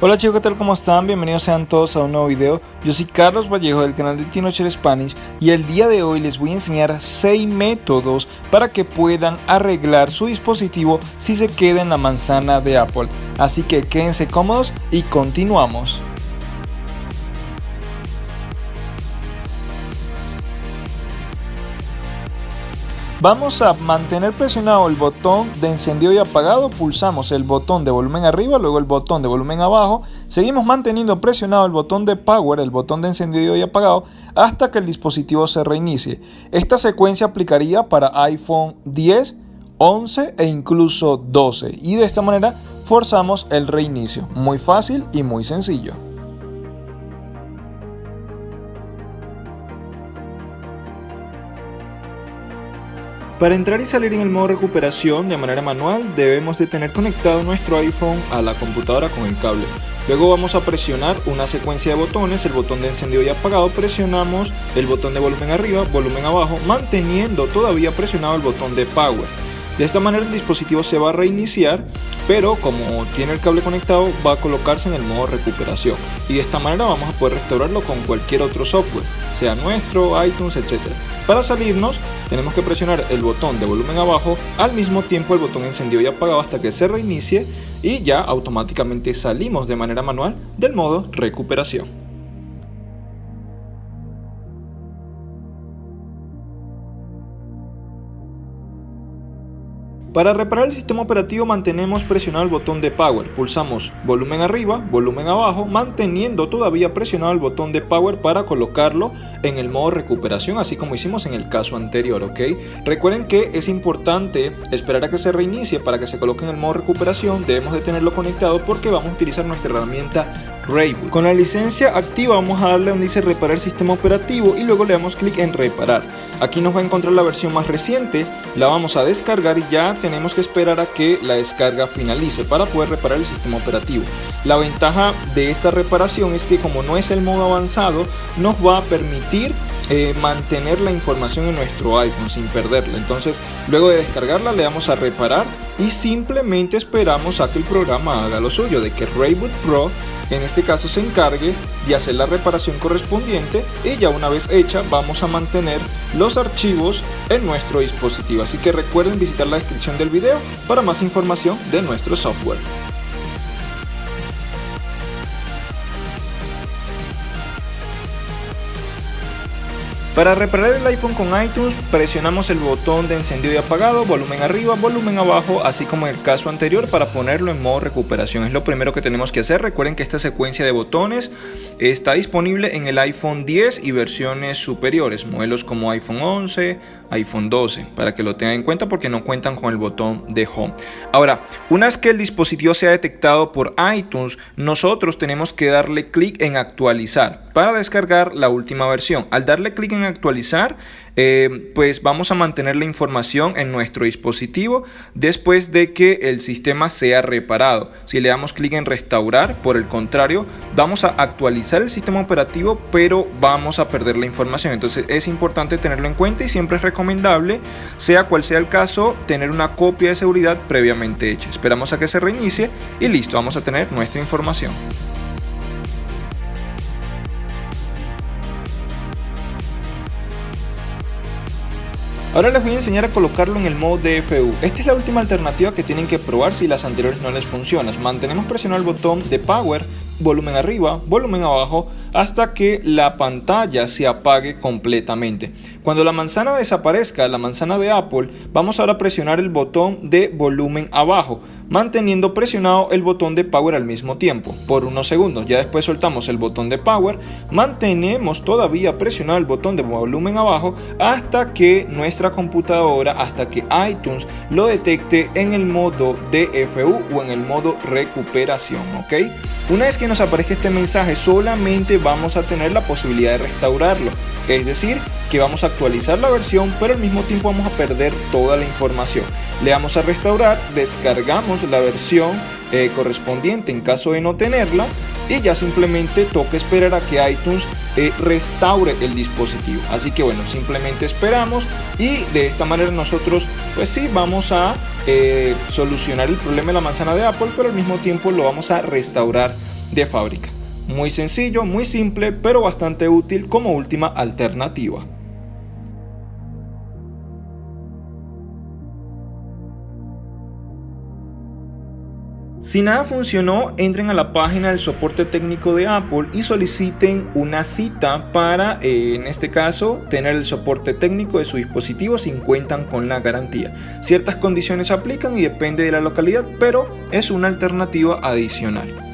Hola chicos, ¿qué tal? ¿Cómo están? Bienvenidos sean todos a un nuevo video. Yo soy Carlos Vallejo del canal de Tinocher Spanish y el día de hoy les voy a enseñar 6 métodos para que puedan arreglar su dispositivo si se queda en la manzana de Apple. Así que quédense cómodos y continuamos. Vamos a mantener presionado el botón de encendido y apagado, pulsamos el botón de volumen arriba, luego el botón de volumen abajo, seguimos manteniendo presionado el botón de power, el botón de encendido y apagado, hasta que el dispositivo se reinicie. Esta secuencia aplicaría para iPhone 10, 11 e incluso 12 y de esta manera forzamos el reinicio. Muy fácil y muy sencillo. Para entrar y salir en el modo recuperación de manera manual debemos de tener conectado nuestro iPhone a la computadora con el cable. Luego vamos a presionar una secuencia de botones, el botón de encendido y apagado, presionamos el botón de volumen arriba, volumen abajo, manteniendo todavía presionado el botón de power. De esta manera el dispositivo se va a reiniciar, pero como tiene el cable conectado va a colocarse en el modo recuperación. Y de esta manera vamos a poder restaurarlo con cualquier otro software, sea nuestro, iTunes, etc. Para salirnos tenemos que presionar el botón de volumen abajo, al mismo tiempo el botón encendido y apagado hasta que se reinicie y ya automáticamente salimos de manera manual del modo recuperación. Para reparar el sistema operativo mantenemos presionado el botón de Power, pulsamos volumen arriba, volumen abajo, manteniendo todavía presionado el botón de Power para colocarlo en el modo recuperación, así como hicimos en el caso anterior, ¿ok? Recuerden que es importante esperar a que se reinicie para que se coloque en el modo recuperación, debemos de tenerlo conectado porque vamos a utilizar nuestra herramienta Rayboot. Con la licencia activa vamos a darle donde dice reparar el sistema operativo y luego le damos clic en reparar. Aquí nos va a encontrar la versión más reciente, la vamos a descargar y ya tenemos que esperar a que la descarga finalice para poder reparar el sistema operativo. La ventaja de esta reparación es que como no es el modo avanzado, nos va a permitir eh, mantener la información en nuestro iPhone sin perderla. Entonces, luego de descargarla le damos a reparar y simplemente esperamos a que el programa haga lo suyo, de que Rayboot Pro en este caso se encargue de hacer la reparación correspondiente y ya una vez hecha vamos a mantener los archivos en nuestro dispositivo. Así que recuerden visitar la descripción del video para más información de nuestro software. Para reparar el iPhone con iTunes presionamos el botón de encendido y apagado, volumen arriba, volumen abajo, así como en el caso anterior para ponerlo en modo recuperación. Es lo primero que tenemos que hacer. Recuerden que esta secuencia de botones está disponible en el iPhone 10 y versiones superiores, modelos como iPhone 11, iPhone 12, para que lo tengan en cuenta porque no cuentan con el botón de Home. Ahora, una vez que el dispositivo sea detectado por iTunes, nosotros tenemos que darle clic en actualizar para descargar la última versión. Al darle clic en actualizar, eh, pues vamos a mantener la información en nuestro dispositivo después de que el sistema sea reparado. Si le damos clic en restaurar, por el contrario, vamos a actualizar el sistema operativo, pero vamos a perder la información. Entonces es importante tenerlo en cuenta y siempre es recomendable, sea cual sea el caso, tener una copia de seguridad previamente hecha. Esperamos a que se reinicie y listo, vamos a tener nuestra información. Ahora les voy a enseñar a colocarlo en el modo DFU. Esta es la última alternativa que tienen que probar si las anteriores no les funcionan. Mantenemos presionado el botón de Power, volumen arriba, volumen abajo, hasta que la pantalla se apague completamente. Cuando la manzana desaparezca, la manzana de Apple, vamos ahora a presionar el botón de volumen abajo manteniendo presionado el botón de power al mismo tiempo por unos segundos. Ya después soltamos el botón de power, mantenemos todavía presionado el botón de volumen abajo hasta que nuestra computadora, hasta que iTunes lo detecte en el modo DFU o en el modo recuperación, ¿ok? Una vez que nos aparezca este mensaje solamente vamos a tener la posibilidad de restaurarlo, es decir, que vamos a actualizar la versión pero al mismo tiempo vamos a perder toda la información. Le damos a restaurar, descargamos la versión eh, correspondiente en caso de no tenerla y ya simplemente toca esperar a que iTunes eh, restaure el dispositivo. Así que bueno, simplemente esperamos y de esta manera nosotros pues sí vamos a eh, solucionar el problema de la manzana de Apple, pero al mismo tiempo lo vamos a restaurar de fábrica. Muy sencillo, muy simple, pero bastante útil como última alternativa. Si nada funcionó, entren a la página del soporte técnico de Apple y soliciten una cita para, eh, en este caso, tener el soporte técnico de su dispositivo si cuentan con la garantía. Ciertas condiciones aplican y depende de la localidad, pero es una alternativa adicional.